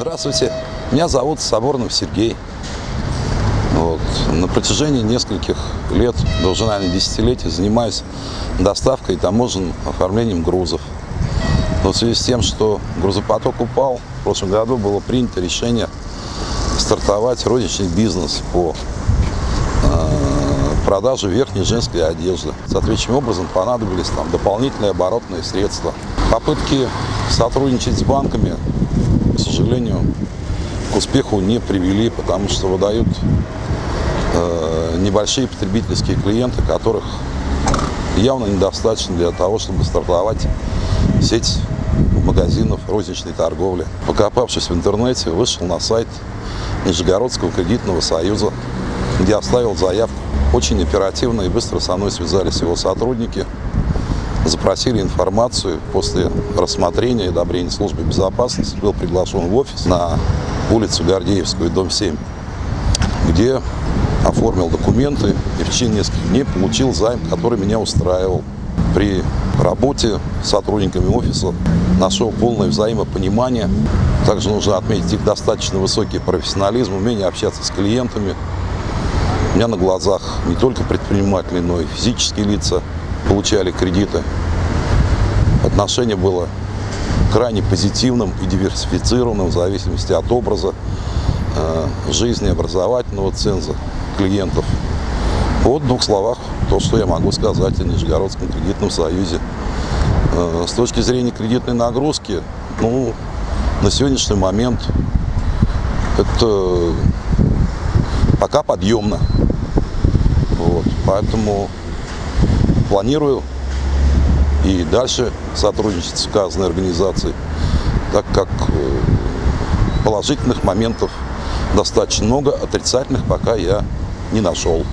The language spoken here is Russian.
Здравствуйте, меня зовут Соборнов Сергей. Вот. На протяжении нескольких лет, даже, наверное, десятилетий, занимаюсь доставкой и таможенным оформлением грузов. Но в связи с тем, что грузопоток упал, в прошлом году было принято решение стартовать розничный бизнес по э, продаже верхней женской одежды. Соответствующим образом понадобились там дополнительные оборотные средства. Попытки сотрудничать с банками к сожалению, к успеху не привели, потому что выдают э, небольшие потребительские клиенты, которых явно недостаточно для того, чтобы стартовать сеть магазинов розничной торговли. Покопавшись в интернете, вышел на сайт Нижегородского кредитного союза, где оставил заявку. Очень оперативно и быстро со мной связались его сотрудники – запросили информацию. После рассмотрения и одобрения службы безопасности был приглашен в офис на улицу Гордеевскую, дом 7, где оформил документы и в течение нескольких дней получил займ, который меня устраивал. При работе с сотрудниками офиса нашел полное взаимопонимание. Также нужно отметить их достаточно высокий профессионализм, умение общаться с клиентами. У меня на глазах не только предприниматели, но и физические лица получали кредиты. Отношение было крайне позитивным и диверсифицированным в зависимости от образа э, жизни, образовательного ценза клиентов. Вот в двух словах то, что я могу сказать о Нижегородском кредитном союзе. Э, с точки зрения кредитной нагрузки, ну, на сегодняшний момент это пока подъемно. Вот, поэтому планирую и дальше сотрудничать с указанной организацией, так как э, положительных моментов достаточно много, отрицательных пока я не нашел.